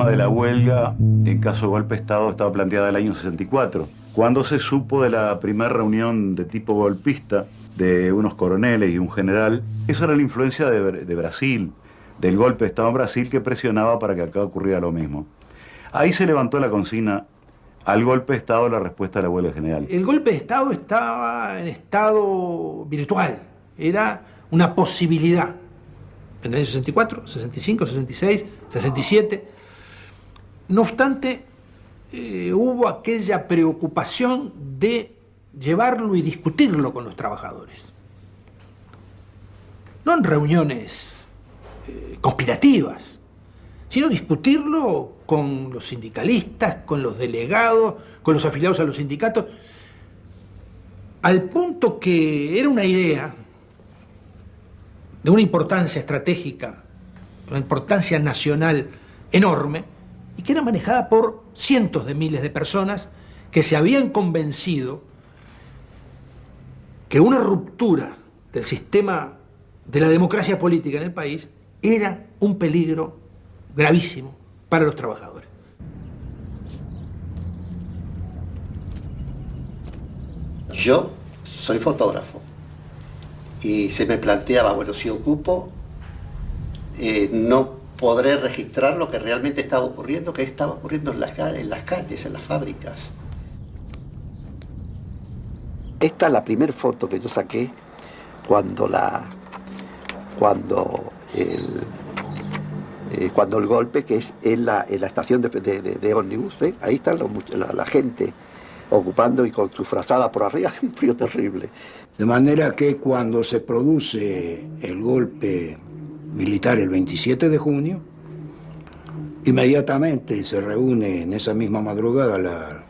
tema de la huelga en caso de golpe de Estado estaba planteada en el año 64, cuando se supo de la primera reunión de tipo golpista de unos coroneles y un general. Eso era la influencia de, Brasil, del golpe de Estado en Brasil que presionaba para que acá ocurriera lo mismo. Ahí se levantó la consigna al golpe de Estado la respuesta de la huelga general. El golpe de Estado estaba en estado virtual, era una posibilidad. En el año 64, 65, 66, 67. No obstante, eh, hubo aquella preocupación de llevarlo y discutirlo con los trabajadores. No en reuniones eh, conspirativas, sino discutirlo con los sindicalistas, con los delegados, con los afiliados a los sindicatos, al punto que era una idea de una importancia estratégica, una importancia nacional enorme, y que era manejada por cientos de miles de personas que se habían convencido que una ruptura del sistema de la democracia política en el país era un peligro gravísimo para los trabajadores. Yo soy fotógrafo y se me planteaba, bueno, si ocupo, eh, no podré registrar lo que realmente estaba ocurriendo, que estaba ocurriendo en las, en las calles, en las fábricas. Esta es la primera foto que yo saqué cuando la cuando el, eh, cuando el golpe, que es en la, la estación de, de, ómnibus, ahí está la, gente ocupando y con su frazada por arriba, un frío terrible. De manera que cuando se produce el golpe militar el 27 de junio, inmediatamente se reúne en esa misma madrugada la,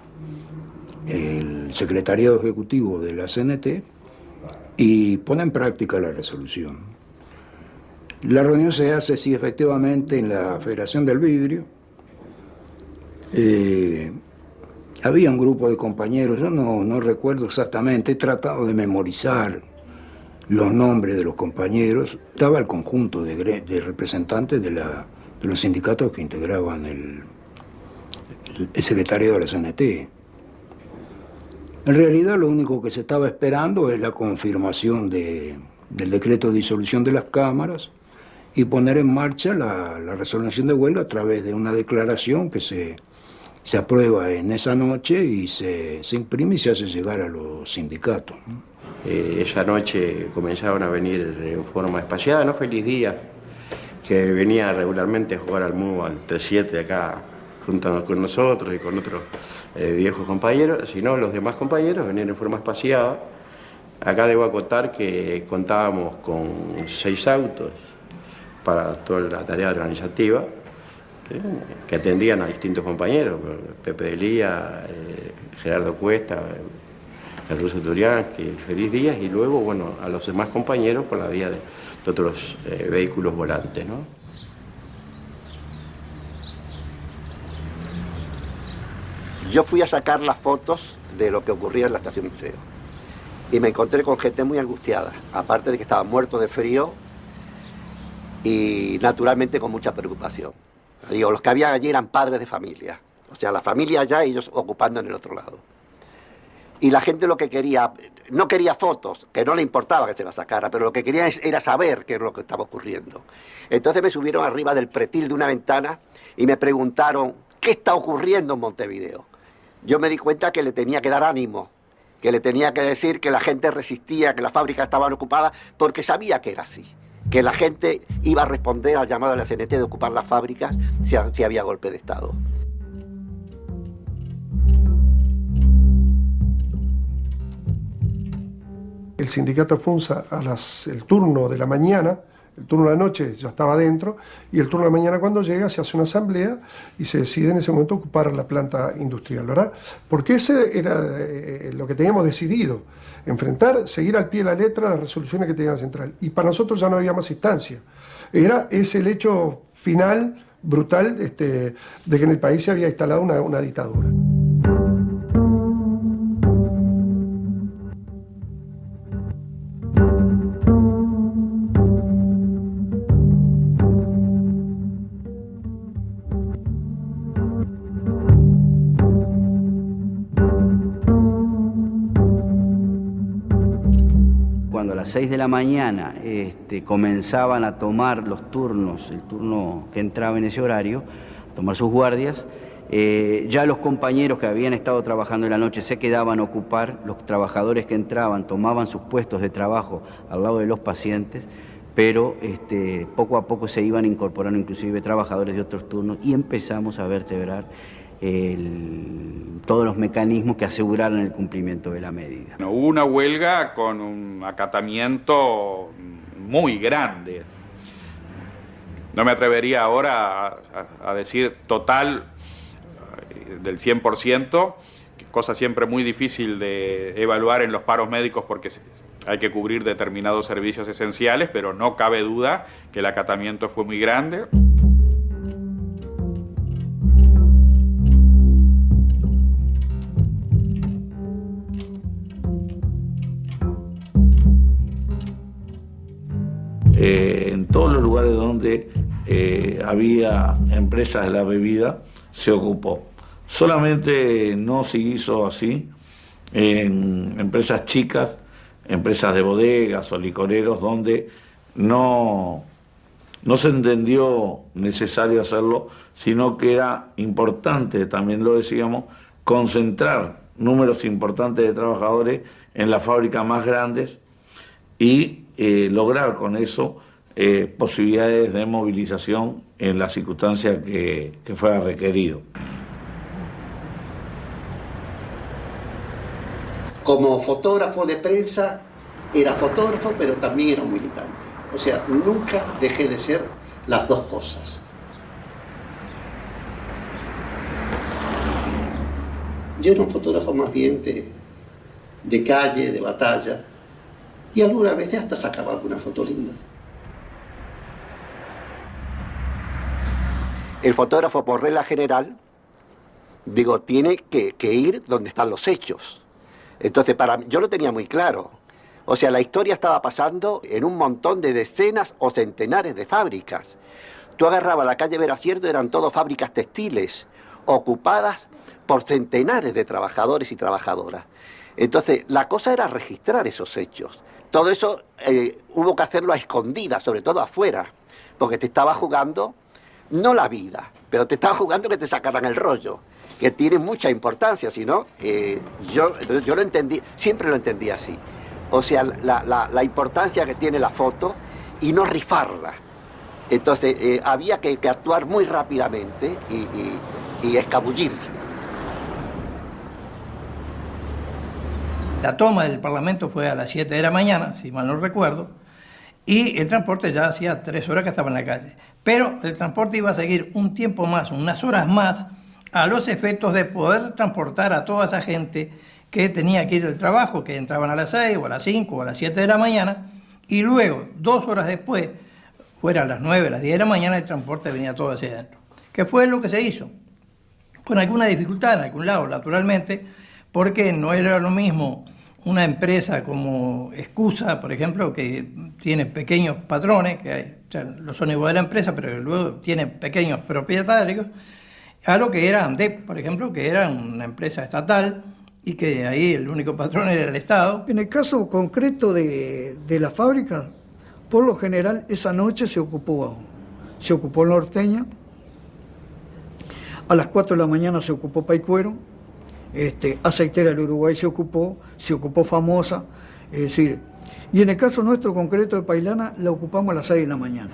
el secretariado ejecutivo de la CNT y pone en práctica la resolución. La reunión se hace, sí, efectivamente, en la Federación del Vidrio. Eh, había un grupo de compañeros, yo no, recuerdo exactamente, he tratado de memorizar los nombres de los compañeros. Estaba el conjunto de, representantes de, los sindicatos que integraban el, el secretario de la CNT. En realidad lo único que se estaba esperando es la confirmación del decreto de disolución de las cámaras y poner en marcha la, resolución de huelga a través de una declaración que se, se aprueba en esa noche y se, imprime y se hace llegar a los sindicatos. Eh, esa noche comenzaron a venir en forma espaciada, ¿no? Feliz Día, que venía regularmente a jugar al MU al 3-7 acá junto con nosotros y con otros eh, viejos compañeros, sino los demás compañeros venían en forma espaciada. Acá debo acotar que contábamos con seis autos para toda la tarea organizativa, eh, que atendían a distintos compañeros, Pepe Delía, eh, Gerardo Cuesta, el ruso Turiansky, el Feliz Díaz, y luego, bueno, a los demás compañeros por la vía de, otros vehículos volantes, ¿no? Yo fui a sacar las fotos de lo que ocurría en la estación museo y me encontré con gente muy angustiada, aparte de que estaban muertos de frío y naturalmente con mucha preocupación. Digo, los que había allí eran padres de familia, o sea, la familia allá y ellos ocupando en el otro lado. Y la gente lo que quería, no quería fotos, que no le importaba que se las sacara, pero lo que quería era saber qué es lo que estaba ocurriendo. Entonces me subieron arriba del pretil de una ventana y me preguntaron, ¿qué está ocurriendo en Montevideo? yo me di cuenta que le tenía que dar ánimo, que le tenía que decir que la gente resistía, que las fábricas estaban ocupadas, porque sabía que era así, que la gente iba a responder al llamado de la CNT de ocupar las fábricas si, había golpe de Estado. El sindicato FUNSA a las, el turno de la mañana el turno de la noche ya estaba dentro y el turno de la mañana cuando llega se hace una asamblea y se decide en ese momento ocupar la planta industrial, ¿verdad? Porque ese era eh, lo que teníamos decidido, enfrentar, seguir al pie de la letra las resoluciones que tenía la central. Y para nosotros ya no había más instancia. Era ese el hecho final, brutal, este, de que en el país se había instalado una, una dictadura. Las 6 de la mañana este, comenzaban a tomar los turnos, el turno que entraba en ese horario, a tomar sus guardias, eh, ya los compañeros que habían estado trabajando en la noche se quedaban a ocupar, los trabajadores que entraban tomaban sus puestos de trabajo al lado de los pacientes, pero este, poco a poco se iban incorporando inclusive trabajadores de otros turnos y empezamos a vertebrar todos los mecanismos que aseguraran el cumplimiento de la medida. hubo una huelga con un acatamiento muy grande. No me atrevería ahora a decir total del 100%, cosa siempre muy difícil de evaluar en los paros médicos porque hay que cubrir determinados servicios esenciales, pero no cabe duda que el acatamiento fue muy grande. Eh, en todos los lugares donde eh, había empresas de la bebida se ocupó. Solamente no se hizo así en empresas chicas, empresas de bodegas o licoreros, donde no, no se entendió necesario hacerlo, sino que era importante, también lo decíamos, concentrar números importantes de trabajadores en las fábricas más grandes y eh, lograr con eso eh, posibilidades de movilización en las circunstancias que, que fuera requerido. Como fotógrafo de prensa, era fotógrafo, pero también era un militante. O sea, nunca dejé de ser las dos cosas. Yo era un fotógrafo más bien de, calle, de batalla, y alguna vez hasta sacaba alguna foto linda. El fotógrafo, por regla general, digo, tiene que, ir donde están los hechos. Entonces, para yo lo tenía muy claro. O sea, la historia estaba pasando en un montón de decenas o centenares de fábricas. Tú agarrabas la calle Veracierto, eran todas fábricas textiles, ocupadas por centenares de trabajadores y trabajadoras. Entonces, la cosa era registrar esos hechos. Todo eso eh, hubo que hacerlo a escondidas, sobre todo afuera, porque te estaba jugando, no la vida, pero te estaba jugando que te sacaran el rollo que tiene mucha importancia, si no, eh, yo, yo lo entendí, siempre lo entendí así. O sea, la, importancia que tiene la foto y no rifarla. Entonces, eh, había que, actuar muy rápidamente y, y escabullirse. La toma del Parlamento fue a las 7 de la mañana, si mal no recuerdo, y el transporte ya hacía tres horas que estaba en la calle. Pero el transporte iba a seguir un tiempo más, unas horas más, a los efectos de poder transportar a toda esa gente que tenía que ir al trabajo, que entraban a las 6 o a las 5 o a las 7 de la mañana, y luego, dos horas después, fuera a las 9, a las 10 de la mañana, el transporte venía todo hacia adentro. ¿Qué fue lo que se hizo? Con alguna dificultad en algún lado, naturalmente, porque no era lo mismo una empresa como Excusa, por ejemplo, que tiene pequeños patrones, que hay, o sea, lo son igual de la empresa, pero luego tiene pequeños propietarios, a lo que era ANDEP, por ejemplo, que era una empresa estatal y que ahí el único patrón era el Estado. En el caso concreto de, la fábrica, por lo general esa noche se ocupó, se ocupó Norteña, a las 4 de la mañana se ocupó Paicuero, este, Aceitera del Uruguay se ocupó, se ocupó Famosa, es decir, y en el caso nuestro concreto de Pailana la ocupamos a las 6 de la mañana.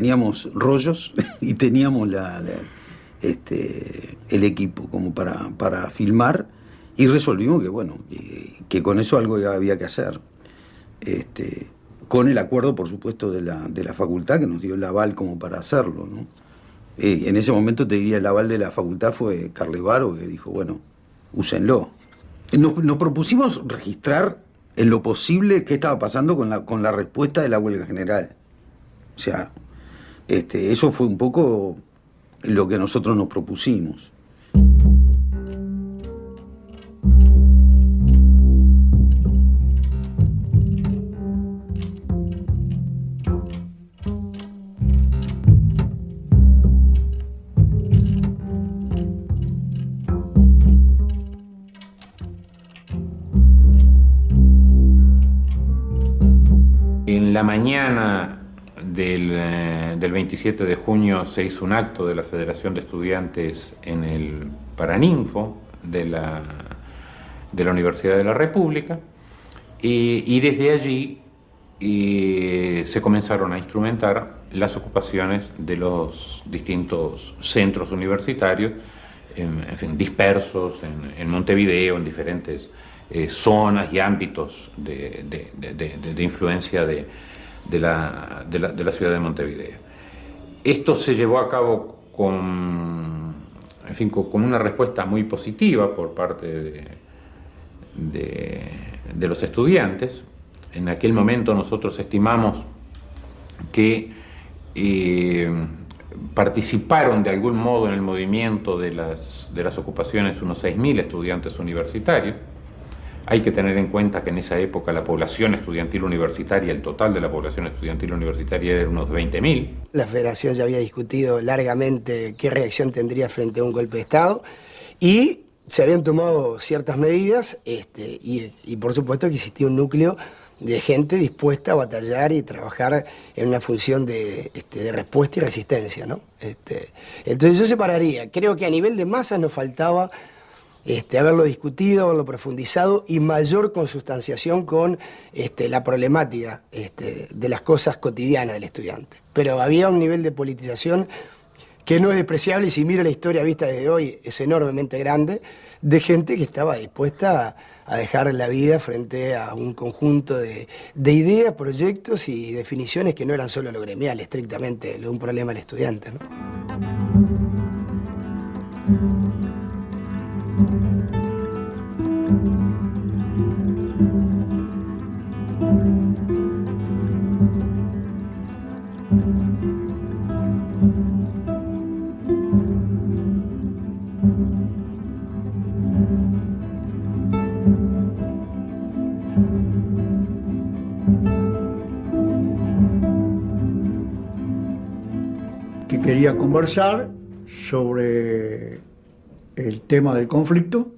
teníamos rollos y teníamos la, este, el equipo como para, para, filmar y resolvimos que bueno, que, con eso algo había que hacer. Este, con el acuerdo, por supuesto, de la, de la facultad que nos dio el aval como para hacerlo. ¿no? Eh, en ese momento te diría el aval de la facultad fue Carlevaro que dijo, bueno, úsenlo. Nos, propusimos registrar en lo posible qué estaba pasando con la, con la respuesta de la huelga general. O sea, este, eso fue un poco lo que nosotros nos propusimos. En la mañana del, eh, del, 27 de junio se hizo un acto de la Federación de Estudiantes en el Paraninfo de la, de la Universidad de la República y, desde allí se comenzaron a instrumentar las ocupaciones de los distintos centros universitarios, en, fin, dispersos en, en, Montevideo, en diferentes eh, zonas y ámbitos de, de, de, de influencia de, la, la, de, la, ciudad de Montevideo. Esto se llevó a cabo con, con, una respuesta muy positiva por parte de los estudiantes, en aquel momento nosotros estimamos que eh, participaron de algún modo en el movimiento de las, de las ocupaciones unos 6.000 estudiantes universitarios. Hay que tener en cuenta que en esa época la población estudiantil universitaria, el total de la población estudiantil universitaria era unos 20.000. La federación ya había discutido largamente qué reacción tendría frente a un golpe de Estado y se habían tomado ciertas medidas este, y, por supuesto que existía un núcleo de gente dispuesta a batallar y trabajar en una función de, este, respuesta y resistencia. ¿no? Este, entonces yo separaría, creo que a nivel de masa nos faltaba este, haberlo discutido, haberlo profundizado y mayor consustanciación con este, la problemática este, de las cosas cotidianas del estudiante. Pero había un nivel de politización que no es despreciable y si mira la historia vista desde hoy es enormemente grande, de gente que estaba dispuesta a dejar la vida frente a un conjunto de, de, ideas, proyectos y definiciones que no eran solo lo gremial, estrictamente, lo de un problema del estudiante. ¿no? Conversar sobre el tema del conflicto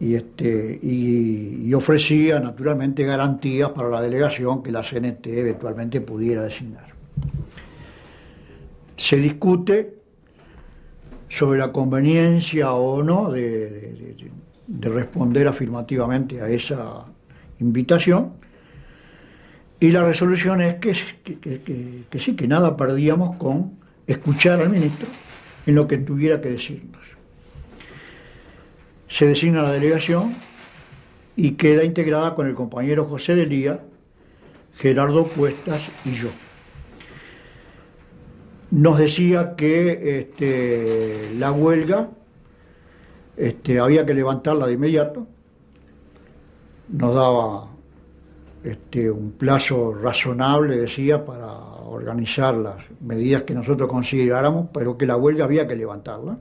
y, este, y, ofrecía naturalmente garantías para la delegación que la CNT eventualmente pudiera designar. Se discute sobre la conveniencia o no de, de, de responder afirmativamente a esa invitación y la resolución es que, sí, que nada perdíamos con escuchar al ministro en lo que tuviera que decirnos. Se designa la delegación y queda integrada con el compañero José Delía, Gerardo Cuestas y yo. Nos decía que este, la huelga este, había que levantarla de inmediato, nos daba este, un plazo razonable, decía, para organizar las medidas que nosotros consideráramos, pero que la huelga había que levantarla.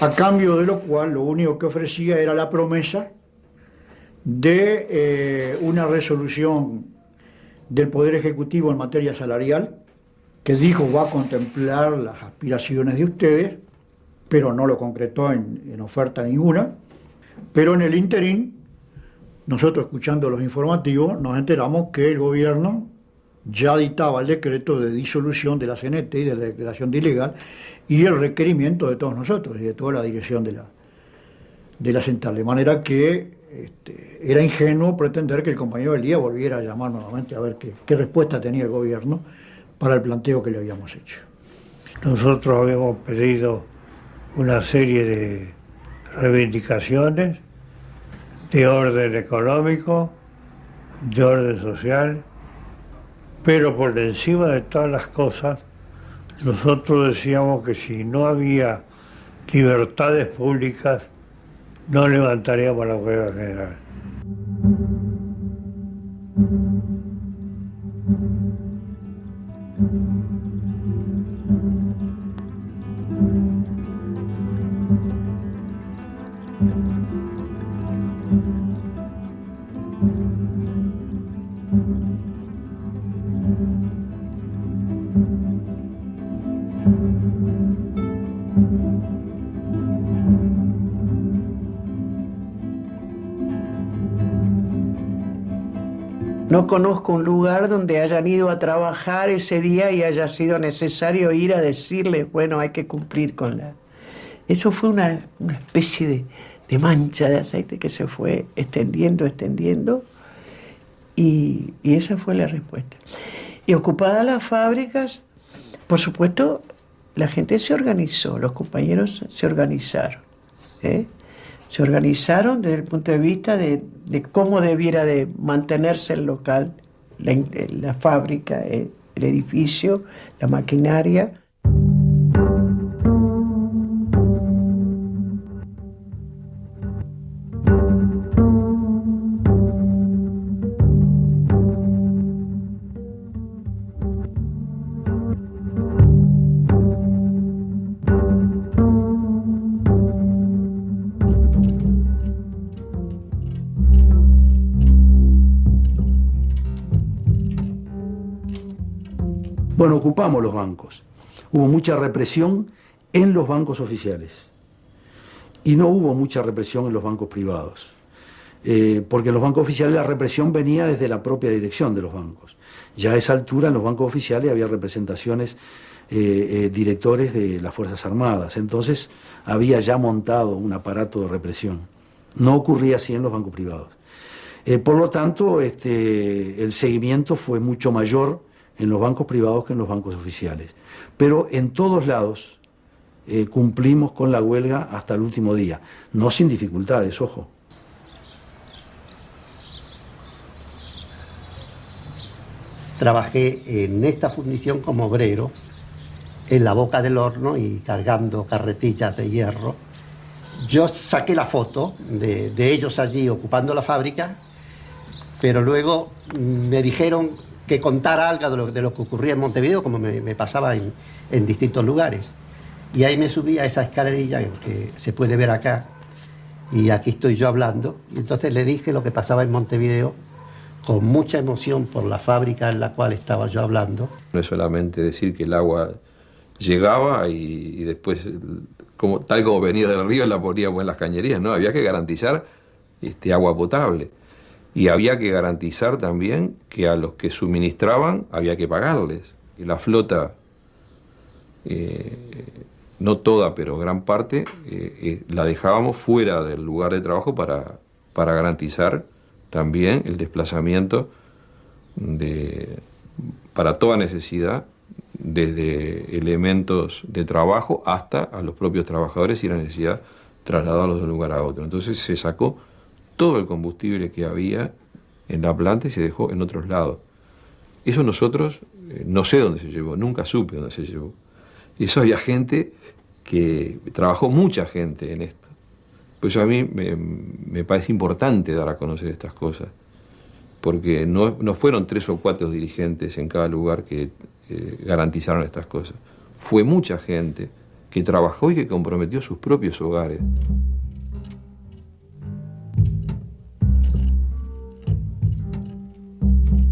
A cambio de lo cual, lo único que ofrecía era la promesa de eh, una resolución del Poder Ejecutivo en materia salarial, que dijo va a contemplar las aspiraciones de ustedes, pero no lo concretó en, en oferta ninguna, pero en el interín nosotros escuchando los informativos nos enteramos que el gobierno ya dictaba el decreto de disolución de la CNT y de la declaración de ilegal y el requerimiento de todos nosotros y de toda la dirección de la, de la central. De manera que este, era ingenuo pretender que el compañero del día volviera a llamar nuevamente a ver qué, qué respuesta tenía el gobierno para el planteo que le habíamos hecho. Nosotros habíamos pedido una serie de reivindicaciones de orden económico, de orden social, pero por encima de todas las cosas, nosotros decíamos que si no había libertades públicas, no levantaríamos la huelga general. No conozco un lugar donde hayan ido a trabajar ese día y haya sido necesario ir a decirles, bueno, hay que cumplir con la... Eso fue una, especie de, de, mancha de aceite que se fue extendiendo, extendiendo, y, y esa fue la respuesta. Y ocupadas las fábricas, por supuesto, la gente se organizó, los compañeros se organizaron. ¿eh? Se organizaron desde el punto de vista de, cómo debiera de mantenerse el local, la, la fábrica, el edificio, la maquinaria. Los bancos. Hubo mucha represión en los bancos oficiales y no hubo mucha represión en los bancos privados. Eh, porque en los bancos oficiales la represión venía desde la propia dirección de los bancos. Ya a esa altura en los bancos oficiales había representaciones, eh, eh, directores de las Fuerzas Armadas, entonces había ya montado un aparato de represión. No ocurría así en los bancos privados. por lo tanto, este, el seguimiento fue mucho mayor en los bancos privados que en los bancos oficiales. Pero en todos lados eh, cumplimos con la huelga hasta el último día, no sin dificultades, ojo. Trabajé en esta fundición como obrero, en la boca del horno y cargando carretillas de hierro. Yo saqué la foto de, de ellos allí ocupando la fábrica, pero luego me dijeron que contara algo de lo, que ocurría en Montevideo, como me, pasaba en, distintos lugares. Y ahí me subí a esa escalerilla que se puede ver acá, y aquí estoy yo hablando. Y entonces le dije lo que pasaba en Montevideo, con mucha emoción por la fábrica en la cual estaba yo hablando. No es solamente decir que el agua llegaba y, y después, como, tal como venía del río, la poníamos en las cañerías, no, había que garantizar este, agua potable y había que garantizar también que a los que suministraban había que pagarles. Y la flota, eh, no toda, pero gran parte, eh, eh, la dejábamos fuera del lugar de trabajo para, para garantizar también el desplazamiento de, para toda necesidad, desde elementos de trabajo hasta a los propios trabajadores y la necesidad trasladarlos de un lugar a otro. Entonces se sacó todo el combustible que había en la planta y se dejó en otros lados. Eso nosotros, eh, no sé dónde se llevó, nunca supe dónde se llevó. Y eso había gente que trabajó mucha gente en esto. Por eso a mí me, parece importante dar a conocer estas cosas, porque no, fueron tres o cuatro dirigentes en cada lugar que eh, garantizaron estas cosas. Fue mucha gente que trabajó y que comprometió sus propios hogares.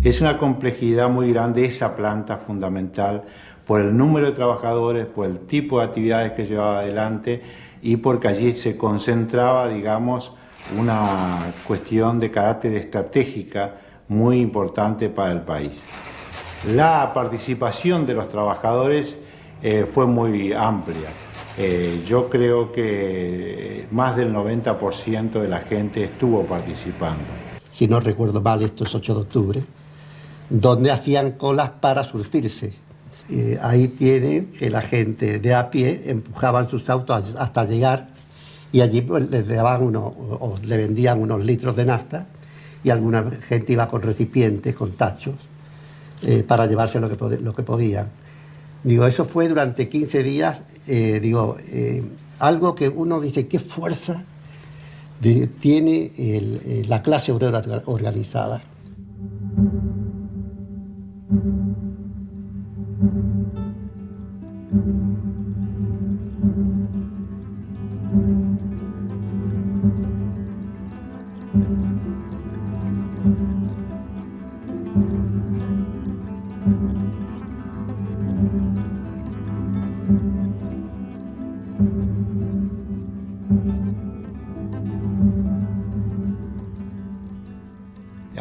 Es una complejidad muy grande esa planta fundamental por el número de trabajadores, por el tipo de actividades que llevaba adelante y porque allí se concentraba, digamos, una cuestión de carácter estratégica muy importante para el país. La participación de los trabajadores eh, fue muy amplia. Eh, yo creo que más del 90% de la gente estuvo participando. Si no recuerdo mal, esto es 8 de octubre, donde hacían colas para surtirse. ahí tiene que la gente de a pie empujaban sus autos hasta llegar y allí pues, les daban uno, o le vendían unos litros de nafta y alguna gente iba con recipientes, con tachos, eh, para llevarse lo que, lo que podían. Digo, eso fue durante 15 días, eh, digo, eh, algo que uno dice, qué fuerza tiene la clase obrera organizada. Thank you.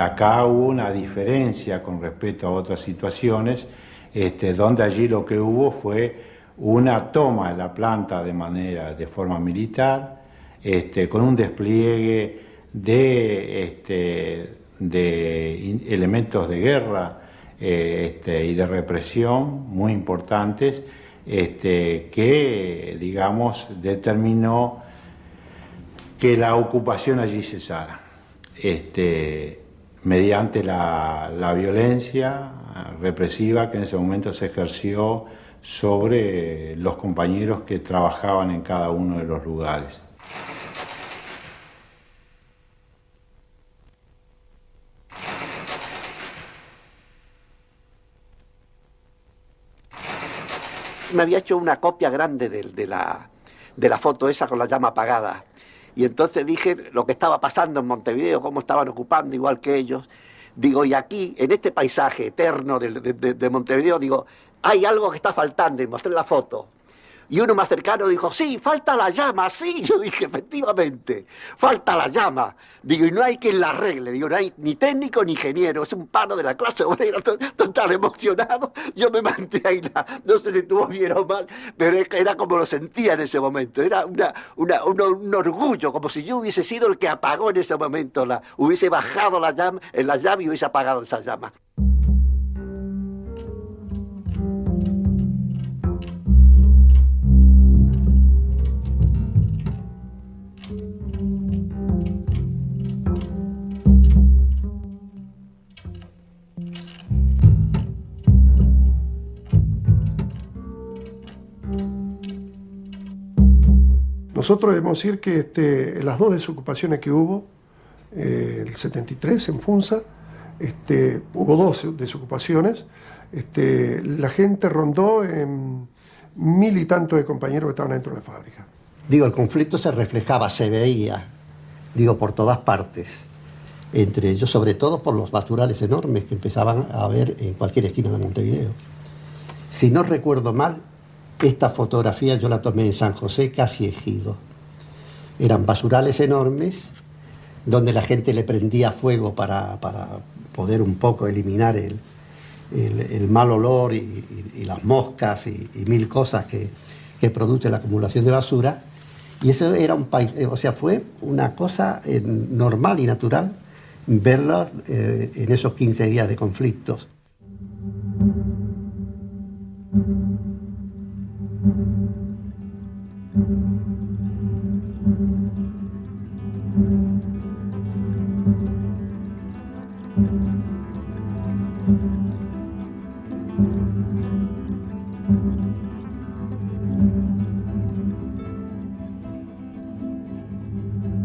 Acá hubo una diferencia con respecto a otras situaciones, este, donde allí lo que hubo fue una toma de la planta de manera, de forma militar, este, con un despliegue de, este, elementos de guerra eh, y de represión muy importantes, que, digamos, determinó que la ocupación allí cesara mediante la, la violencia represiva que en ese momento se ejerció sobre los compañeros que trabajaban en cada uno de los lugares. me había hecho una copia grande de, la, de la foto esa con la llama apagada. Y entonces dije lo que estaba pasando en Montevideo, cómo estaban ocupando igual que ellos. Digo, y aquí, en este paisaje eterno de, de Montevideo, digo, hay algo que está faltando y mostré la foto. Y uno más cercano dijo, sí, falta la llama, sí. Yo dije, efectivamente, falta la llama. Digo, y no hay quien la arregle. Digo, no hay ni técnico ni ingeniero. Es un pano de la clase obrera, total emocionado. Yo me manté ahí, no sé si estuvo bien o mal, pero era como lo sentía en ese momento. Era una, un, orgullo, como si yo hubiese sido el que apagó en ese momento, la, hubiese bajado la llama, en la llama y hubiese apagado esa llama. Nosotros debemos decir que este, las dos desocupaciones que hubo, eh, el 73 en Funza, este, hubo dos desocupaciones, este, la gente rondó mil y tantos de compañeros que estaban dentro de la fábrica. Digo, el conflicto se reflejaba, se veía, digo, por todas partes, entre ellos, sobre todo por los basurales enormes que empezaban a ver en cualquier esquina de Montevideo. Si no recuerdo mal, esta fotografía yo la tomé en San José, casi ejido. Eran basurales enormes donde la gente le prendía fuego para, poder un poco eliminar el, mal olor y, las moscas y, mil cosas que, produce la acumulación de basura. Y eso era un país, o sea, fue una cosa eh, normal y natural verla eh, en esos 15 días de conflictos.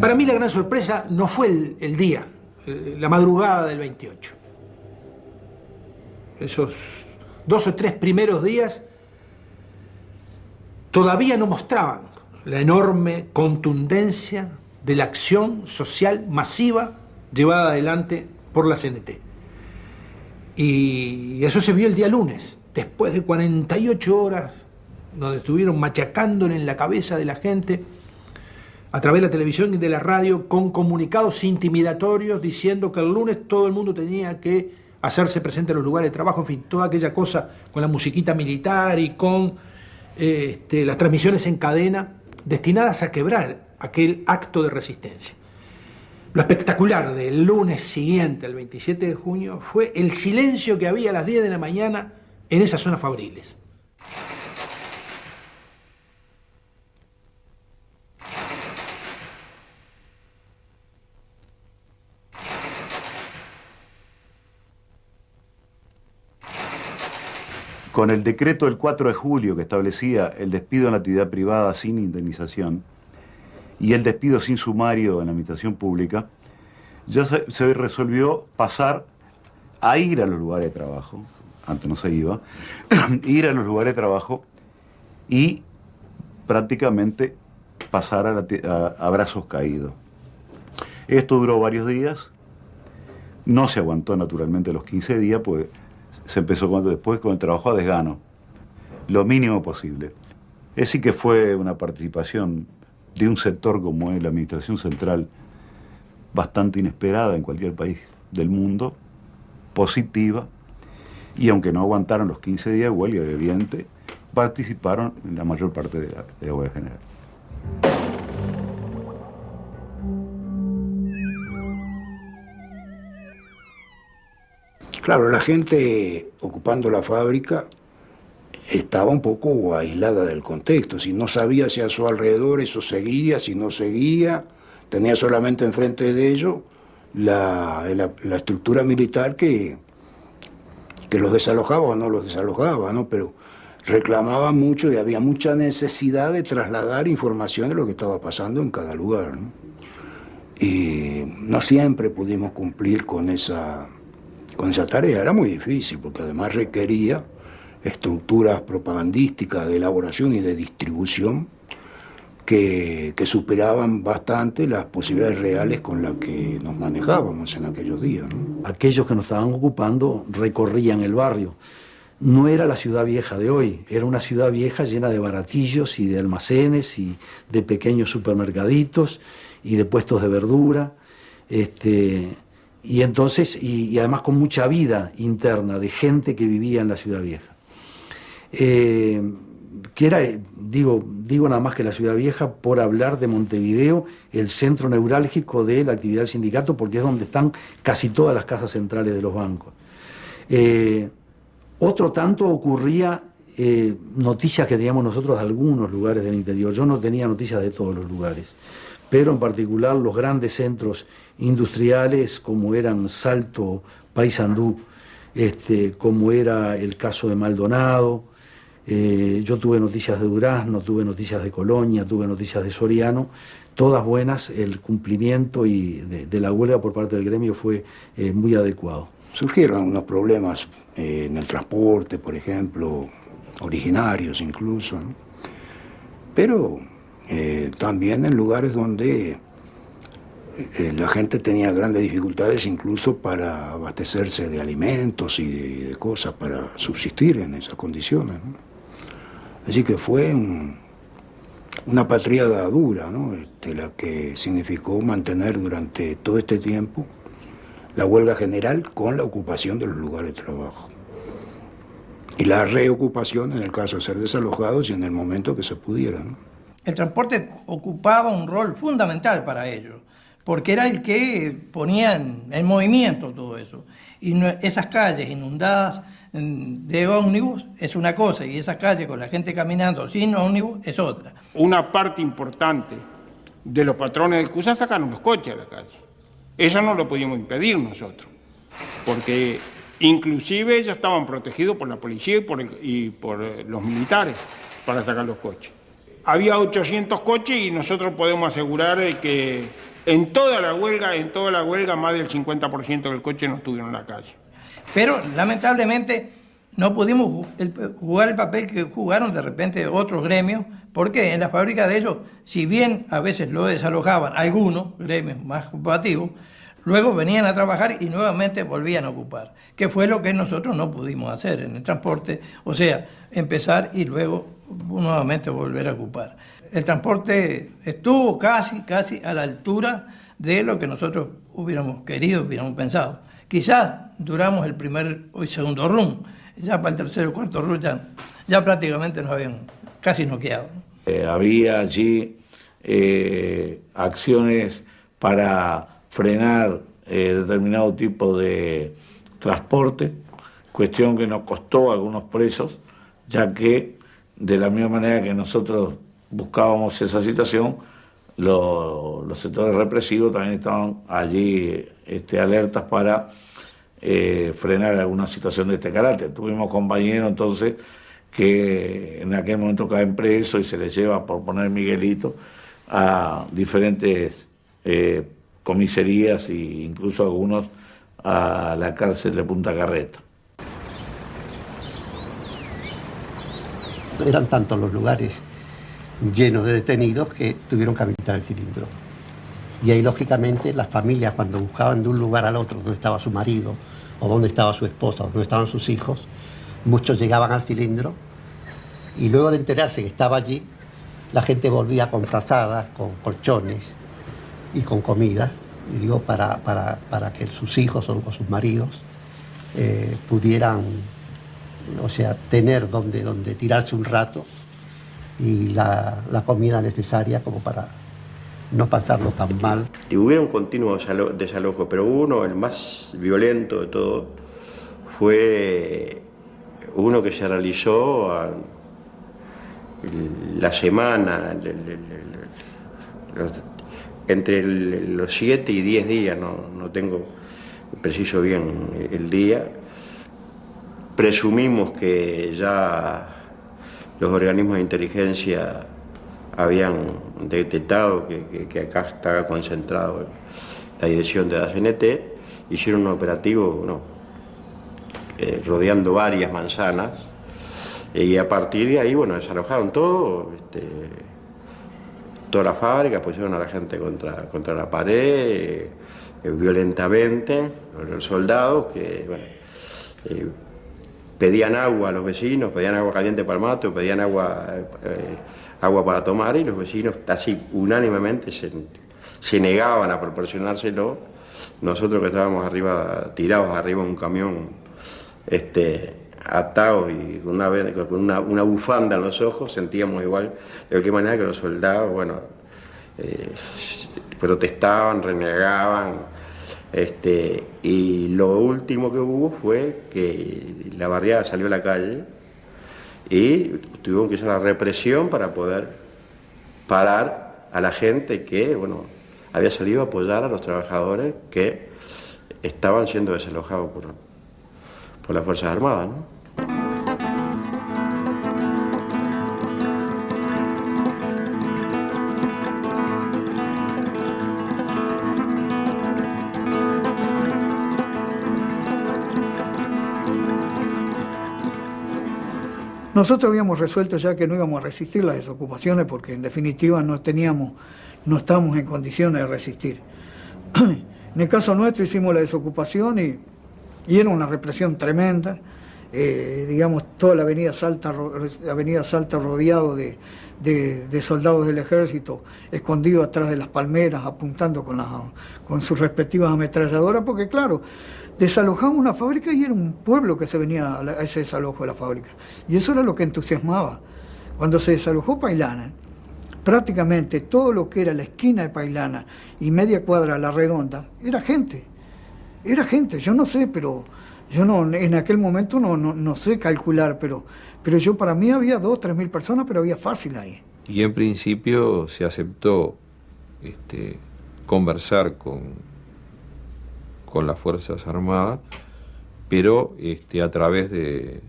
Para mí la gran sorpresa no fue el, día, la madrugada del 28. Esos dos o tres primeros días todavía no mostraban la enorme contundencia de la acción social masiva llevada adelante por la CNT. Y eso se vio el día lunes, después de 48 horas, donde estuvieron machacándole en la cabeza de la gente a través de la televisión y de la radio con comunicados intimidatorios diciendo que el lunes todo el mundo tenía que hacerse presente en los lugares de trabajo, en fin, toda aquella cosa con la musiquita militar y con este, las transmisiones en cadena destinadas a quebrar aquel acto de resistencia. Lo espectacular del lunes siguiente, el 27 de junio, fue el silencio que había a las 10 de la mañana en esas zonas fabriles. Con el decreto del 4 de julio que establecía el despido en la actividad privada sin indemnización y el despido sin sumario en la administración pública, ya se, resolvió pasar a ir a los lugares de trabajo, antes no se iba, ir a los lugares de trabajo y prácticamente pasar a, a brazos caídos. Esto duró varios días, no se aguantó naturalmente los 15 días, pues se empezó después con el trabajo a desgano, lo mínimo posible. Es sí que fue una participación de un sector como es la Administración Central bastante inesperada en cualquier país. del mundo, positiva, y aunque no aguantaron los 15 días de huelga, evidente, participaron en la mayor parte de la, de la huelga general. Claro, la gente ocupando la fábrica estaba un poco aislada del contexto, si no sabía si a su alrededor eso seguía, si no seguía, tenía solamente enfrente de ellos la, la, estructura militar que, que los desalojaba o no los desalojaba, ¿no? pero reclamaba mucho y había mucha necesidad de trasladar información de lo que estaba pasando en cada lugar. Y no siempre pudimos cumplir con esa, con esa tarea, era muy difícil porque además requería estructuras propagandísticas de elaboración y de distribución que, que, superaban bastante las posibilidades reales con las que nos manejábamos en aquellos días. ¿no? Aquellos que nos estaban ocupando recorrían el barrio. No era la ciudad vieja de hoy, era una ciudad vieja llena de baratillos y de almacenes y de pequeños supermercaditos y de puestos de verdura. Este, y entonces, y, además con mucha vida interna de gente que vivía en la ciudad vieja. Eh, que era, digo, digo nada más que la ciudad vieja por hablar de Montevideo, el centro neurálgico de la actividad del sindicato, porque es donde están casi todas las casas centrales de los bancos. Eh, otro tanto ocurría eh, noticias que teníamos nosotros de algunos lugares del interior. Yo no tenía noticias de todos los lugares, pero en particular los grandes centros industriales como eran Salto, Paysandú, este, como era el caso de Maldonado, eh, yo tuve noticias de Durazno, tuve noticias de Colonia, tuve noticias de Soriano, todas buenas, el cumplimiento y de, la huelga por parte del gremio fue eh, muy adecuado. Surgieron unos problemas eh, en el transporte, por ejemplo, originarios incluso, pero también en lugares donde eh, la gente tenía grandes dificultades incluso para abastecerse de alimentos y de, cosas para subsistir en esas condiciones. ¿no? Así que fue un, una patriada dura, ¿no? este, la que significó mantener durante todo este tiempo la huelga general con la ocupación de los lugares de trabajo. Y la reocupación en el caso de ser desalojados y en el momento que se pudiera. ¿no? El transporte ocupaba un rol fundamental para ellos, porque era el que ponía en, en movimiento todo eso. Y esas calles inundadas de ómnibus es una cosa y esa calle con la gente caminando sin ómnibus es otra. Una parte importante de los patrones del CUSA sacaron los coches a la calle. Eso no lo podíamos impedir nosotros, porque inclusive ellos estaban protegidos por la policía y por, por los militares para sacar los coches. Había 800 coches y nosotros podemos asegurar que en toda la huelga, en toda la huelga, más del 50% del coche no estuvieron en la calle. Pero lamentablemente no pudimos jugar el papel que jugaron de repente otros gremios, porque en las fábricas de ellos, si bien a veces lo desalojaban algunos gremios más ocupativos, luego venían a trabajar y nuevamente volvían a ocupar, que fue lo que nosotros no pudimos hacer en el transporte, o sea, empezar y luego nuevamente volver a ocupar. El transporte estuvo casi, casi a la altura de lo que nosotros hubiéramos querido, hubiéramos pensado. Quizás duramos el primer y segundo run, ya para el tercero y cuarto run ya, prácticamente nos habían casi noqueado. Eh, había allí eh, acciones para frenar eh, determinado tipo de transporte, cuestión que nos costó algunos presos, ya que de la misma manera que nosotros buscábamos esa situación, lo, los sectores represivos también estaban allí este, alertas para eh, frenar alguna situación de este carácter. Tuvimos compañeros entonces que en aquel momento caen presos y se les lleva, por poner Miguelito, a diferentes eh, comisarías e incluso algunos a la cárcel de Punta Carreta. Eran tantos los lugares llenos de detenidos que tuvieron que habilitar el cilindro. Y ahí, lógicamente, las familias, cuando buscaban de un lugar al otro donde estaba su marido, o donde estaba su esposa, o donde estaban sus hijos, muchos llegaban al cilindro y luego de enterarse que estaba allí, la gente volvía con frazadas, con colchones y con comida y digo para, para, para que sus hijos o, sus maridos eh, pudieran, o sea, tener donde, donde tirarse un rato y la, la comida necesaria como para no pasarlo tan mal. Y hubo un continuo desalojo, pero uno, el más violento de todo, fue uno que se realizó la semana, entre los 7 y 10 días, no, tengo preciso bien el día, presumimos que ya los organismos de inteligencia habían detectado que, acá estaba concentrado la dirección de la CNT, hicieron un operativo eh, rodeando varias manzanas y a partir de ahí, bueno, desalojaron todo, este, toda la fábrica, pusieron a la gente contra, contra la pared, eh, violentamente, los soldados que, bueno, eh, pedían agua a los vecinos, pedían agua caliente para el mato, pedían agua, eh, agua para tomar y los vecinos así unánimemente se, se, negaban a proporcionárselo. Nosotros que estábamos arriba, tirados arriba en un camión, este, atados y con, una, con una, una, bufanda en los ojos, sentíamos igual de qué manera que los soldados, bueno, eh, protestaban, renegaban, este, y lo último que hubo fue que la barriada salió a la calle y tuvieron que usar la represión para poder parar a la gente que, bueno, había salido a apoyar a los trabajadores que estaban siendo desalojados por, por las Fuerzas Armadas. Nosotros habíamos resuelto ya que no íbamos a resistir las desocupaciones porque en definitiva no teníamos, no estábamos en condiciones de resistir. en el caso nuestro hicimos la desocupación y, era una represión tremenda. Eh, digamos, toda la avenida Salta, avenida Salta rodeado de, soldados del ejército, escondidos atrás de las palmeras, apuntando con, con sus respectivas ametralladoras, porque claro, desalojamos una fábrica y era un pueblo que se venía a ese desalojo de la fábrica. Y eso era lo que entusiasmaba. Cuando se desalojó Pailana, prácticamente todo lo que era la esquina de Pailana y media cuadra a la redonda, era gente. Era gente, yo no sé, pero yo no, en aquel momento no, no, sé calcular, pero, pero yo para mí había dos, tres mil personas, pero había fácil ahí. Y en principio se aceptó este, conversar con con las Fuerzas Armadas, pero este, a través de,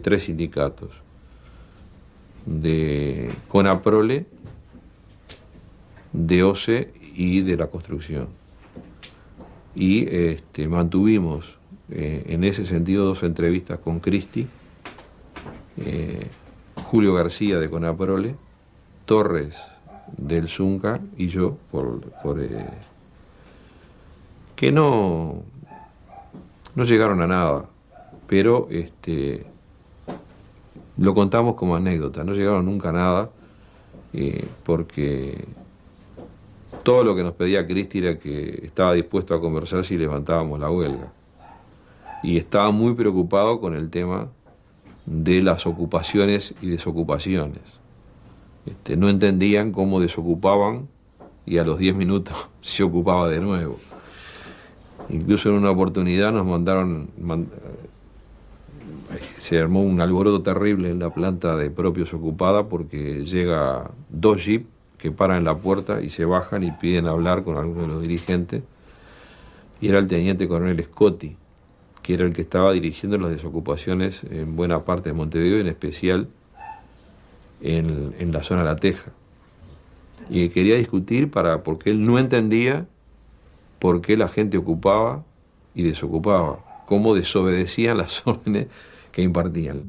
tres sindicatos, de CONAPROLE, de OCE y de la construcción. Y este, mantuvimos eh, en ese sentido dos entrevistas con Cristi, eh, Julio García de CONAPROLE, Torres del Zunca y yo por, por eh, que no, no llegaron a nada, pero este, lo contamos como anécdota, no llegaron nunca a nada, eh, porque todo lo que nos pedía Cristi era que estaba dispuesto a conversar si levantábamos la huelga. Y estaba muy preocupado con el tema de las ocupaciones y desocupaciones. Este, no entendían cómo desocupaban y a los 10 minutos se ocupaba de nuevo. Incluso en una oportunidad nos mandaron, eh, se armó un alboroto terrible en la planta de propios ocupada porque llega dos jeeps que paran en la puerta y se bajan y piden hablar con alguno de los dirigentes. Y era el teniente coronel Scotti, que era el que estaba dirigiendo las desocupaciones en buena parte de Montevideo, en especial en, en la zona de La Teja. Y quería discutir para, porque él no entendía por qué la gente ocupaba y desocupaba, cómo desobedecían las órdenes que impartían.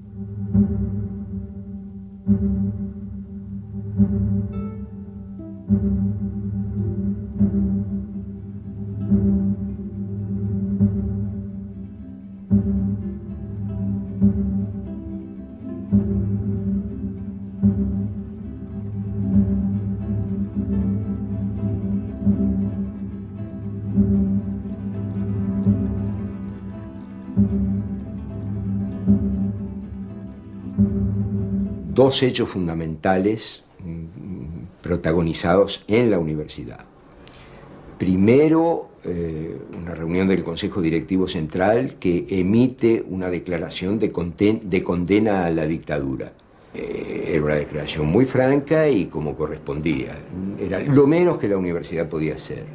Hechos fundamentales mm, protagonizados en la universidad. Primero, eh, una reunión del Consejo Directivo Central que emite una declaración de, de condena a la dictadura. Eh, era una declaración muy franca y como correspondía. Era lo menos que la universidad podía hacer.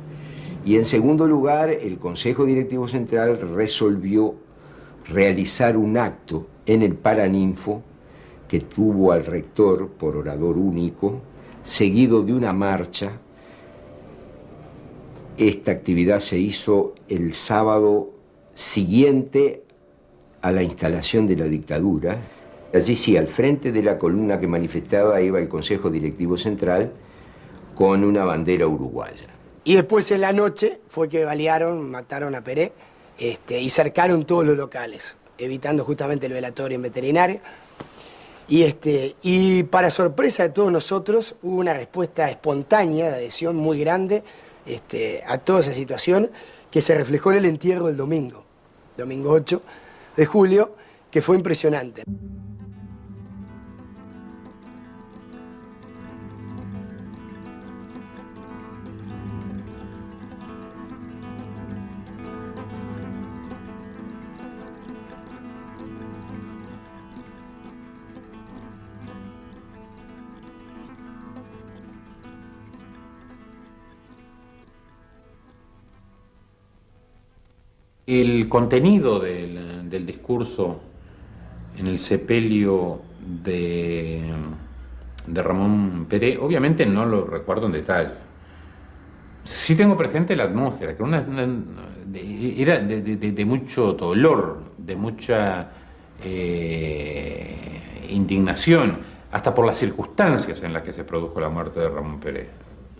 Y en segundo lugar, el Consejo Directivo Central resolvió realizar un acto en el Paraninfo que tuvo al rector por orador único, seguido de una marcha. Esta actividad se hizo el sábado siguiente a la instalación de la dictadura. Allí sí, al frente de la columna que manifestaba iba el Consejo Directivo Central con una bandera uruguaya. Y después en la noche fue que balearon, mataron a Peré este, y cercaron todos los locales, evitando justamente el velatorio en veterinaria. Y, este, y para sorpresa de todos nosotros, hubo una respuesta espontánea de adhesión muy grande este, a toda esa situación que se reflejó en el entierro del domingo, domingo 8 de julio, que fue impresionante. El contenido del, discurso en el sepelio de, de Ramón Pérez, obviamente no lo recuerdo en detalle. Sí tengo presente la atmósfera, que era de, mucho dolor, de mucha eh, indignación, hasta por las circunstancias en las que se produjo la muerte de Ramón Pérez.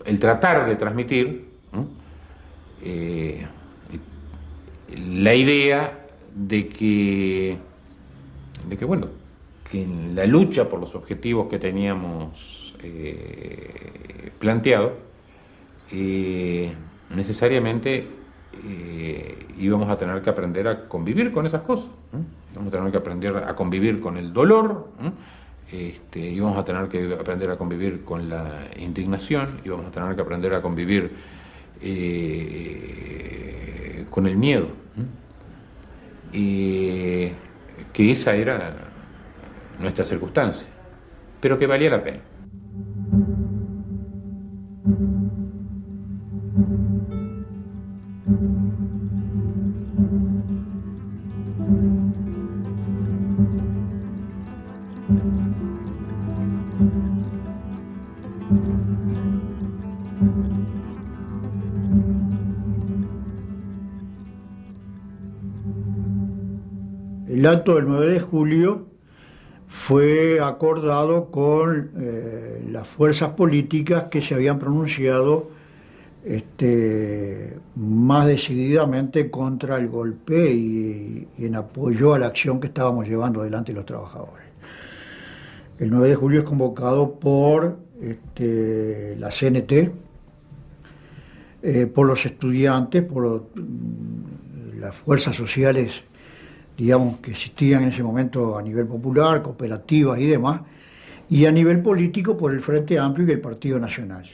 El tratar de transmitir la idea de que, de que, bueno, que en la lucha por los objetivos que teníamos eh, planteado, eh, necesariamente eh, íbamos a tener que aprender a convivir con esas cosas. Íbamos a tener que aprender a convivir con el dolor, este, íbamos a tener que aprender a convivir con la indignación, íbamos a tener que aprender a convivir con el miedo. Y que esa era nuestra circunstancia, pero que valía la pena. Acto del 9 de julio fue acordado con eh, las fuerzas políticas que se habían pronunciado este, más decididamente contra el golpe y, en apoyo a la acción que estábamos llevando adelante los trabajadores. El 9 de julio es convocado por este, la CNT, eh, por los estudiantes, por mm, las fuerzas sociales digamos, que existían en ese momento a nivel popular, cooperativas y demás, y a nivel político por el Frente Amplio y el Partido Nacional.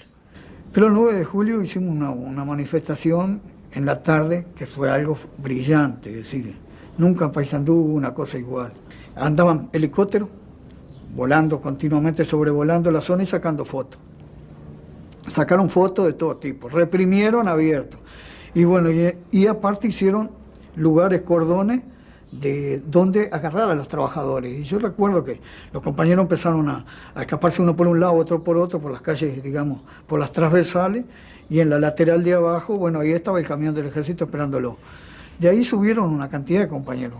Pero el 9 de julio hicimos una, manifestación en la tarde que fue algo brillante, es decir, nunca en Paysandú hubo una cosa igual. Andaban helicópteros volando continuamente, sobrevolando la zona y sacando fotos. Sacaron fotos de todo tipo, reprimieron abierto. Y bueno, y, y aparte hicieron lugares, cordones, de dónde agarrar a los trabajadores. Y yo recuerdo que los compañeros empezaron a, escaparse uno por un lado, otro por otro, por las calles, digamos, por las transversales, y en la lateral de abajo, bueno, ahí estaba el camión del ejército esperándolo. De ahí subieron una cantidad de compañeros.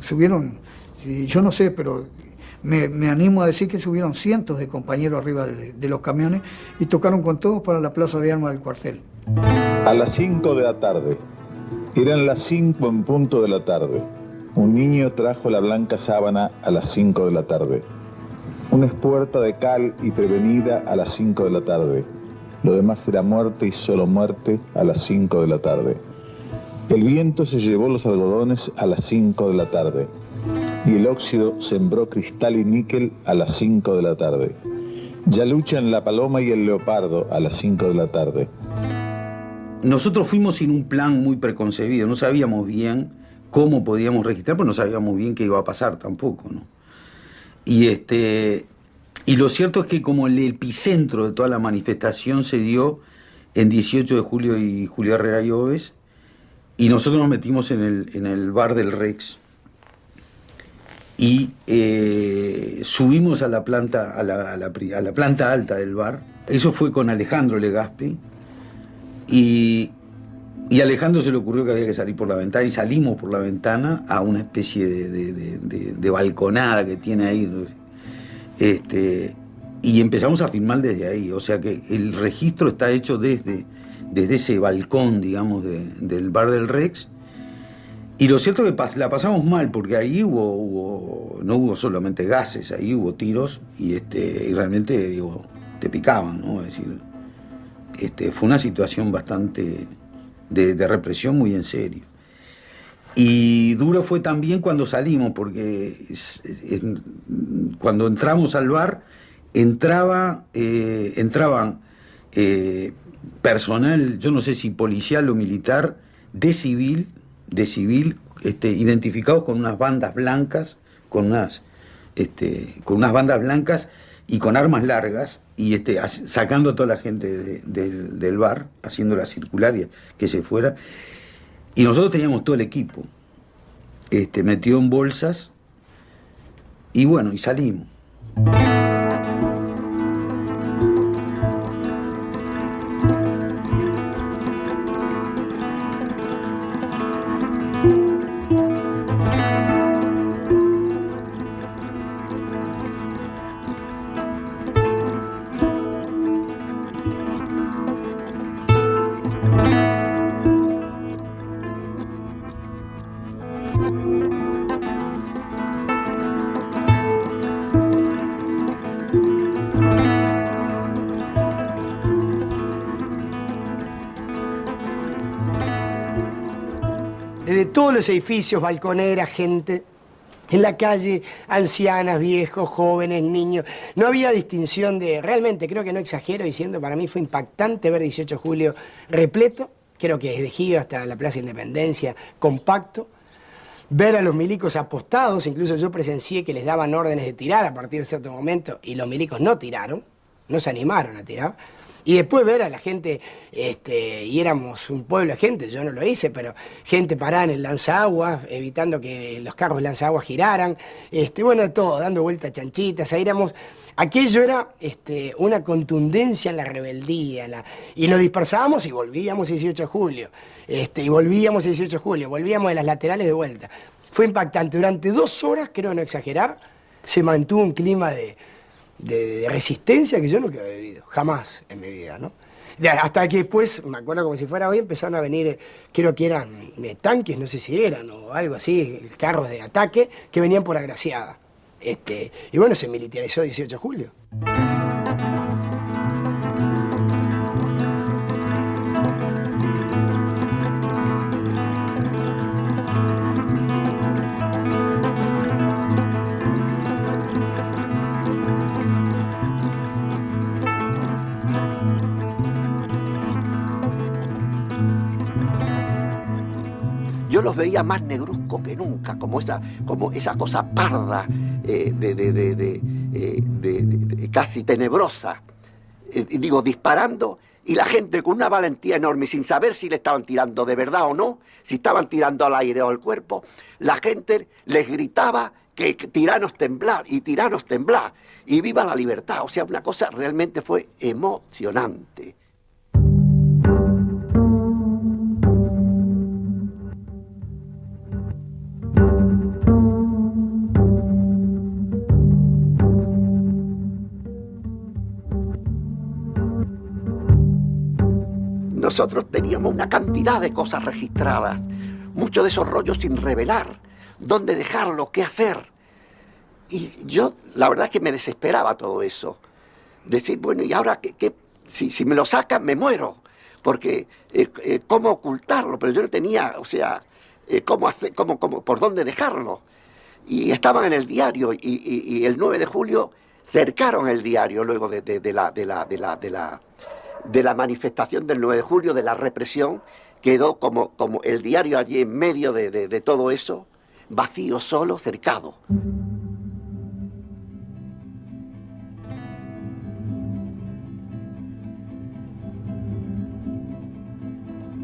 Subieron, yo no sé, pero me, animo a decir que subieron cientos de compañeros arriba de, de, los camiones y tocaron con todos para la plaza de armas del cuartel. A las 5 de la tarde, eran las 5 en punto de la tarde. Un niño trajo la blanca sábana a las 5 de la tarde. Una espuerta de cal y prevenida a las 5 de la tarde. Lo demás era muerte y solo muerte a las 5 de la tarde. El viento se llevó los algodones a las 5 de la tarde y el óxido sembró cristal y níquel a las 5 de la tarde. Ya luchan la paloma y el leopardo a las 5 de la tarde. Nosotros fuimos sin un plan muy preconcebido, no sabíamos bien cómo podíamos registrar, pero no sabíamos bien qué iba a pasar tampoco, ¿no? Y este y lo cierto es que como el epicentro de toda la manifestación se dio en 18 de julio y Julio Herrera y Oves, y nosotros nos metimos en el, en el bar del Rex y eh, subimos a la, planta, a la, a, la, a la, planta alta del bar. Eso fue con Alejandro Legaspi. Y, y, Alejandro se le ocurrió que había que salir por la ventana y salimos por la ventana a una especie de balconada que tiene ahí. Este, y empezamos a filmar desde ahí. O sea que el registro está hecho desde, desde ese balcón, digamos, del bar del Rex y lo cierto es que la pasamos mal, porque ahí hubo, hubo, no hubo solamente gases, ahí hubo tiros y, este, y realmente digo, te picaban, ¿no? Es decir, este, fue una situación bastante de, represión muy en serio. Y duro fue también cuando salimos, porque cuando entramos al bar, entraba, eh, entraban eh, personal, yo no sé si policial o militar, de civil, de civil este, identificados con unas bandas blancas, con unas, este, con unas bandas blancas y con armas largas, y este, sacando a toda la gente de, de, del bar, haciéndola circular y que se fuera. Y nosotros teníamos todo el equipo, este, metido en bolsas, y bueno, y salimos. Edificios, balconeras, gente en la calle, ancianas, viejos, jóvenes, niños. No había distinción de, realmente creo que no exagero diciendo, para mí fue impactante ver 18 de julio repleto, creo que es de hasta la Plaza Independencia, compacto. Ver a los milicos apostados, incluso yo presencié que les daban órdenes de tirar a partir de cierto momento y los milicos no tiraron, no se animaron a tirar. Y después ver a la gente, este, y éramos un pueblo de gente, yo no lo hice, pero gente parada en el lanzaguas, evitando que los carros lanzaguas giraran, este, bueno, todo, dando vueltas chanchitas, ahí éramos, aquello era este, una contundencia en la rebeldía, y nos dispersábamos y volvíamos el 18 de julio, este, y volvíamos el 18 de julio, volvíamos de las laterales de vuelta. Fue impactante, durante dos horas, creo no exagerar, se mantuvo un clima de de, resistencia que yo nunca había vivido, jamás en mi vida, ¿no? Hasta que después, me acuerdo como si fuera hoy, empezaron a venir, creo que eran de tanques, no sé si eran, o algo así, carros de ataque, que venían por agraciada. Este, y bueno, se militarizó 18 de julio. Yo los veía más negruzcos que nunca, como esa, como esa cosa parda, eh, de, de, de, eh, casi tenebrosa. Eh, digo, disparando y la gente con una valentía enorme, sin saber si le estaban tirando de verdad o no, si estaban tirando al aire o al cuerpo, la gente les gritaba que tiranos temblar y tiranos temblar y viva la libertad. O sea, una cosa realmente fue emocionante. Nosotros teníamos una cantidad de cosas registradas, muchos de esos rollos sin revelar, dónde dejarlo, qué hacer. Y yo, la verdad es que me desesperaba todo eso. Decir, bueno, ¿y ahora qué? Si, me lo sacan, me muero. porque eh, eh, cómo ocultarlo, pero yo no tenía, o sea, eh, cómo hacer, cómo, cómo, por dónde dejarlo. Y estaban en el diario y, el 9 de julio cercaron el diario luego de, de, la, de, la, de, la, de la manifestación del 9 de julio, de la represión, quedó como, como el diario allí en medio de, de- todo eso, vacío, solo, cercado.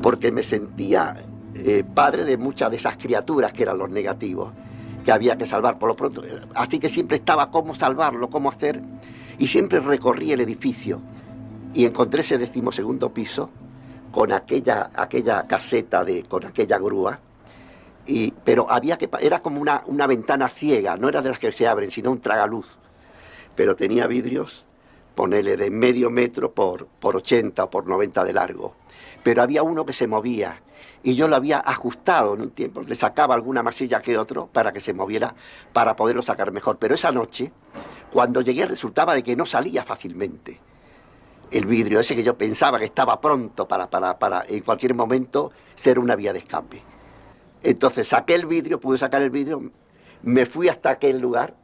porque me sentía eh, padre de muchas de esas criaturas que eran los negativos, que había que salvar por lo pronto. Así que siempre estaba cómo salvarlo, cómo hacer, y siempre recorrí el edificio y encontré ese decimosegundo piso con aquella, aquella caseta, de, con aquella grúa, y, pero había que, era como una, una ventana ciega, no era de las que se abren, sino un tragaluz, pero tenía vidrios, ponele de medio metro por, por 80 o por 90 de largo. Pero había uno que se movía y yo lo había ajustado en un tiempo, le sacaba alguna masilla que otro para que se moviera, para poderlo sacar mejor. Pero esa noche, cuando llegué, resultaba de que no salía fácilmente el vidrio ese que yo pensaba que estaba pronto para, para, para en cualquier momento ser una vía de escape. Entonces saqué el vidrio, pude sacar el vidrio, me fui hasta aquel lugar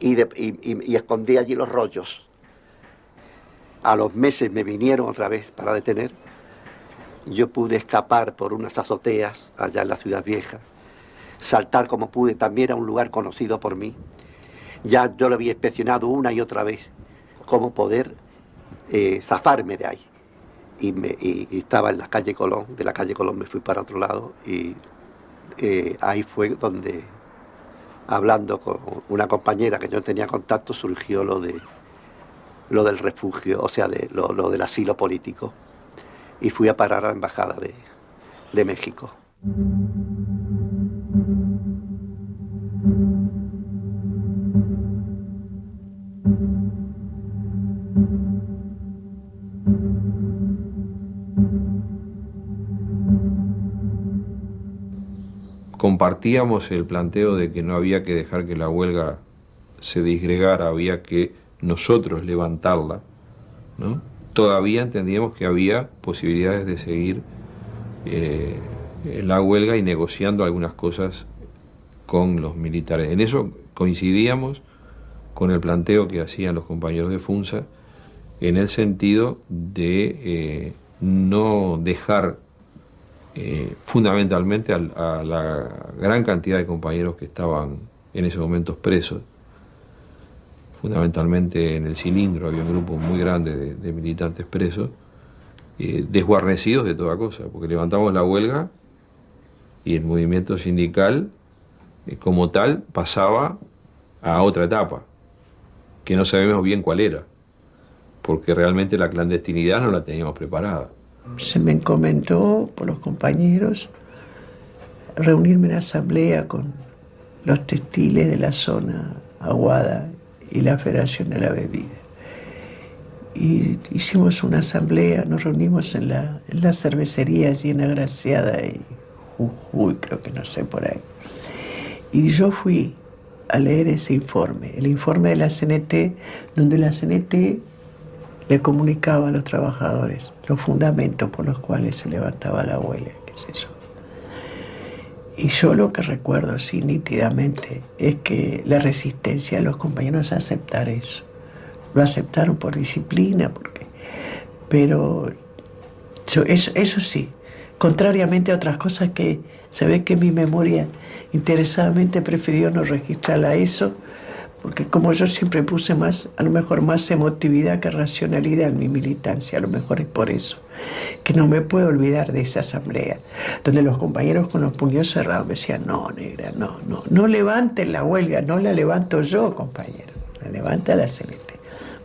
y, y- y- y escondí allí los rollos. A los meses me vinieron otra vez para detener. Yo pude escapar por unas azoteas allá en la ciudad vieja, saltar como pude, también a un lugar conocido por mí. Ya yo lo había inspeccionado una y otra vez, cómo poder eh, zafarme de ahí. Y, estaba en la calle Colón, de la calle Colón me fui para otro lado y eh, ahí fue donde, hablando con una compañera que yo tenía contacto, surgió lo de lo del refugio, o sea, lo, del asilo político. Y fui a parar a la embajada de México. Compartíamos el planteo de que no había que dejar que la huelga se disgregara, había que nosotros levantarla, ¿no? todavía entendíamos que había posibilidades de seguir eh, la huelga y negociando algunas cosas con los militares. En eso coincidíamos con el planteo que hacían los compañeros de FUNSA en el sentido de eh, no dejar eh, fundamentalmente al- a, la gran cantidad de compañeros que estaban en ese momento presos. Fundamentalmente en el cilindro había un grupo muy grande de, de militantes presos, eh, desguarnecidos de toda cosa, porque levantamos la huelga y el movimiento sindical eh, como tal pasaba a otra etapa, que no sabemos bien cuál era, porque realmente la clandestinidad no la teníamos preparada. Se me encomendó por los compañeros reunirme en asamblea con los textiles de la zona Aguada y la Federación de la Bebida. Y hicimos una asamblea, nos reunimos en la, en la cervecería allí en Agraciada y Jujuy, creo que no sé por ahí. Y yo fui a leer ese informe, el informe de la CNT, donde la CNT le comunicaba a los trabajadores los fundamentos por los cuales se levantaba la huelga, qué sé yo. Y yo lo que recuerdo así nítidamente es que la resistencia de los compañeros a aceptar eso. Lo aceptaron por disciplina, porque, pero eso, eso sí, contrariamente a otras cosas que se ve que mi memoria interesadamente prefirió no registrarla eso, porque como yo siempre puse más, a lo mejor más emotividad que racionalidad en mi militancia, a lo mejor es por eso, que no me puedo olvidar de esa asamblea, donde los compañeros con los puños cerrados me decían, no, negra, no, no, no levanten la huelga, no la levanto yo, compañero, la levanta la CNT.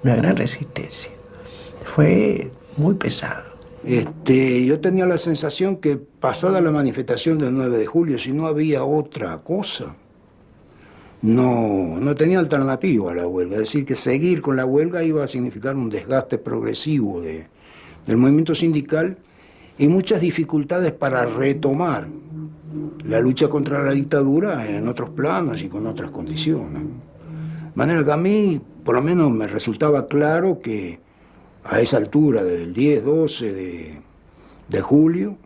Una gran resistencia. Fue muy pesado. Este, yo tenía la sensación que pasada la manifestación del 9 de julio, si no había otra cosa, no, no tenía alternativa a la huelga. Es decir, que seguir con la huelga iba a significar un desgaste progresivo de- del movimiento sindical y muchas dificultades para retomar la lucha contra la dictadura en otros planos y con otras condiciones. De manera que a mí, por lo menos, me resultaba claro que a esa altura del 10, 12 de, de julio,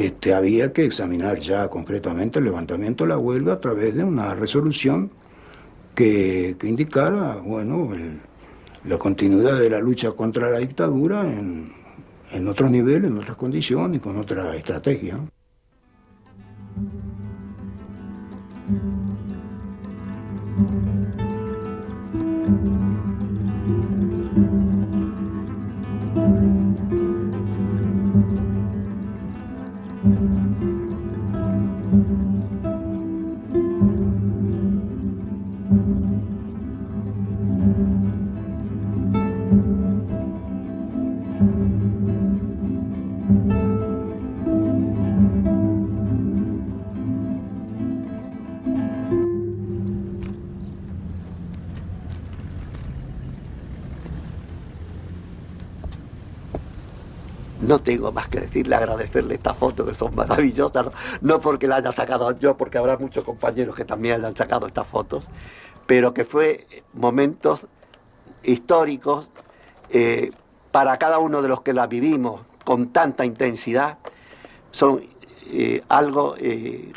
este, había que examinar ya concretamente el levantamiento de la huelga a través de una resolución que, indicara bueno, la continuidad de la lucha contra la dictadura en, en otros niveles, en otras condiciones y con otra estrategia. Tengo más que decirle, agradecerle estas fotos que son maravillosas, no, porque la haya sacado yo, porque habrá muchos compañeros que también hayan sacado estas fotos, pero que fue momentos históricos eh, para cada uno de los que las vivimos con tanta intensidad, son eh, algo eh,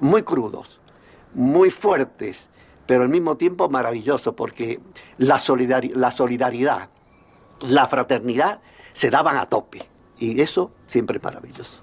muy crudos, muy fuertes, pero al mismo tiempo maravilloso, porque la, la solidaridad, la fraternidad se daban a tope. Y eso siempre es maravilloso.